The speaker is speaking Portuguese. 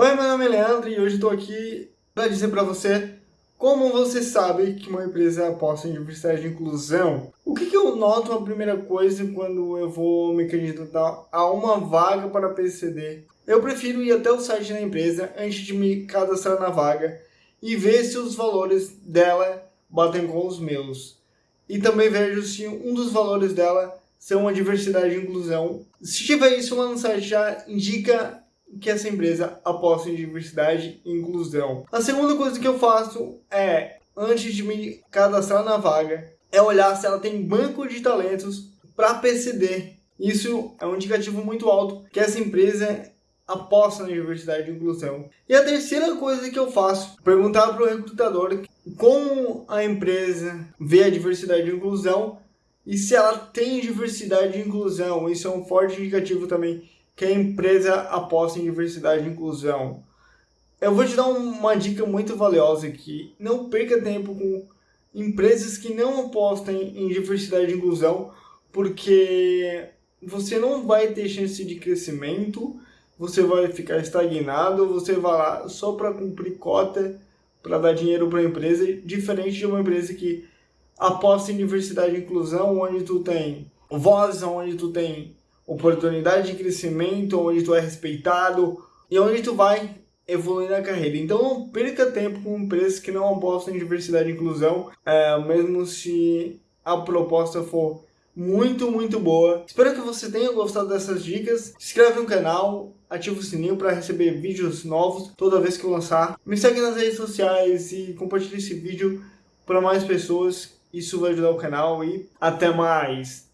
Oi, meu nome é Leandro e hoje estou aqui para dizer para você como você sabe que uma empresa aposta em diversidade e inclusão. O que, que eu noto a primeira coisa quando eu vou me candidatar a uma vaga para PCD? Eu prefiro ir até o site da empresa antes de me cadastrar na vaga e ver se os valores dela batem com os meus. E também vejo se um dos valores dela são a diversidade e inclusão. Se tiver isso lá no site já indica que essa empresa aposta em diversidade e inclusão. A segunda coisa que eu faço é, antes de me cadastrar na vaga, é olhar se ela tem banco de talentos para PCD. Isso é um indicativo muito alto que essa empresa aposta na diversidade e inclusão. E a terceira coisa que eu faço, perguntar para o recrutador como a empresa vê a diversidade e inclusão e se ela tem diversidade e inclusão. Isso é um forte indicativo também que a empresa aposta em diversidade e inclusão. Eu vou te dar uma dica muito valiosa aqui. Não perca tempo com empresas que não apostam em diversidade e inclusão, porque você não vai ter chance de crescimento, você vai ficar estagnado, você vai lá só para cumprir cota, para dar dinheiro para a empresa, diferente de uma empresa que aposta em diversidade e inclusão, onde tu tem voz, onde tu tem oportunidade de crescimento, onde tu é respeitado e onde tu vai evoluir na carreira. Então não perca tempo com empresas que não apostam em diversidade e inclusão, é, mesmo se a proposta for muito, muito boa. Espero que você tenha gostado dessas dicas. Se inscreve no canal, ativa o sininho para receber vídeos novos toda vez que eu lançar. Me segue nas redes sociais e compartilhe esse vídeo para mais pessoas. Isso vai ajudar o canal e até mais!